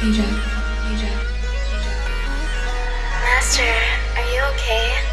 Ajax. Master, are you okay?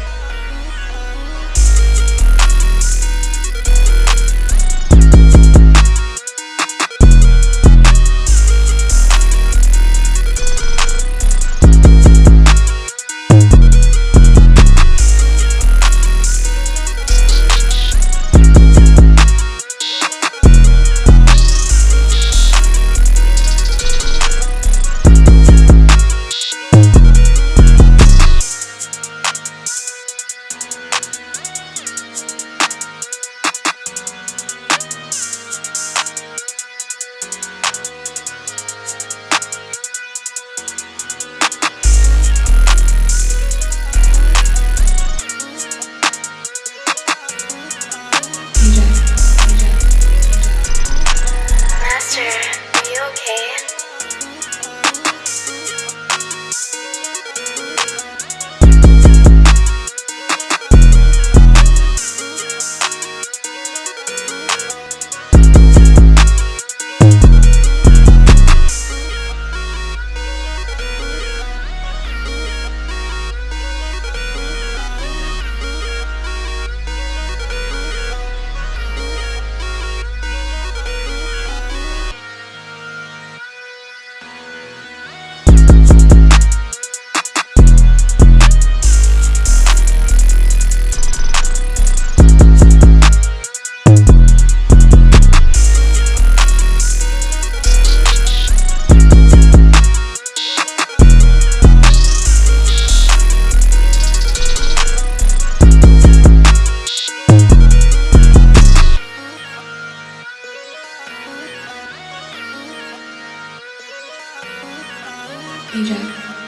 Ajax,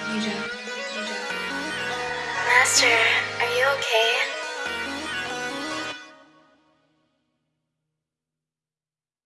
Ajax, Ajax. Master, are you okay?